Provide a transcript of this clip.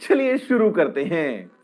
चलिए शुरू करते हैं।